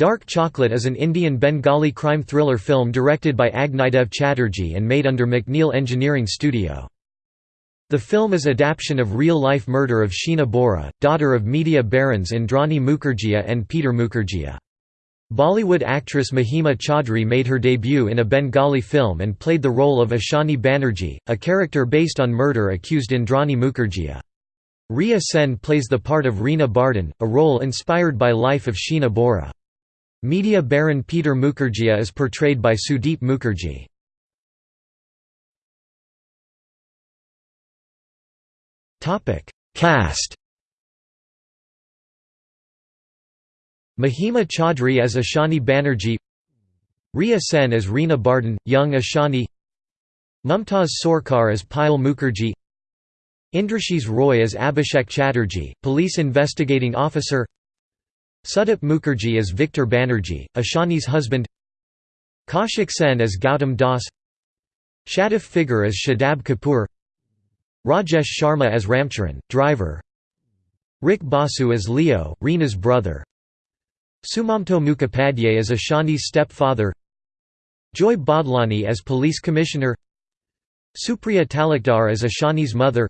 Dark Chocolate is an Indian Bengali crime thriller film directed by Agnidev Chatterjee and made under McNeil Engineering Studio. The film is adaptation of real-life murder of Sheena Bora, daughter of media barons Indrani Mukherjee and Peter Mukherjee. Bollywood actress Mahima Chaudhry made her debut in a Bengali film and played the role of Ashani Banerjee, a character based on murder accused Indrani Mukherjee. Rhea Sen plays the part of Reena Bardhan, a role inspired by life of Sheena Bora. Media baron Peter Mukherjee is portrayed by Sudeep Mukherjee. Cast Mahima Chaudhry as Ashani Banerjee Rhea Sen as Reena Bardhan, young Ashani Mumtaz Sorcar as Payal Mukherjee Indrashis Roy as Abhishek Chatterjee, police investigating officer Sudeep Mukherjee as Victor Banerjee, Ashani's husband. Kaushik Sen as Gautam Das. Shataf Figar as Shadab Kapoor. Rajesh Sharma as Ramcharan, driver. Rick Basu as Leo, Reena's brother. Sumamto Mukhopadhyay as Ashani's stepfather. Joy Badlani as police commissioner. Supriya Talukdar as Ashani's mother.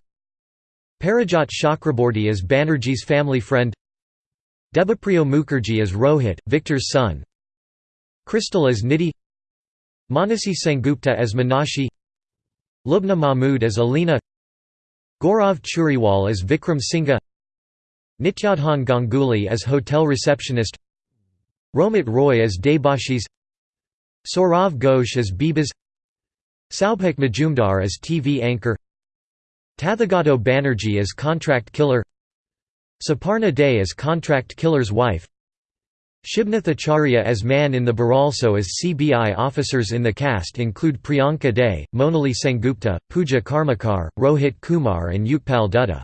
Parijat Chakraborty as Banerjee's family friend Debapriyo Mukherjee as Rohit, Victor's son. Crystal as Nidhi. Manasi Sengupta as Minashi Lubna Mahmood as Alina. Gaurav Churiwal as Vikram Singha Nityadhan Ganguly as hotel receptionist. Romit Roy as Debashis. Saurav Ghosh as Bibas. Saubhak Majumdar as TV anchor. Tathagato Banerjee as contract killer Saparna Day as contract killer's wife Shibnath Acharya as man in the Baralso as CBI officers in the cast include Priyanka Day, Monali Sengupta, Pooja Karmakar, Rohit Kumar and Utpal Dutta.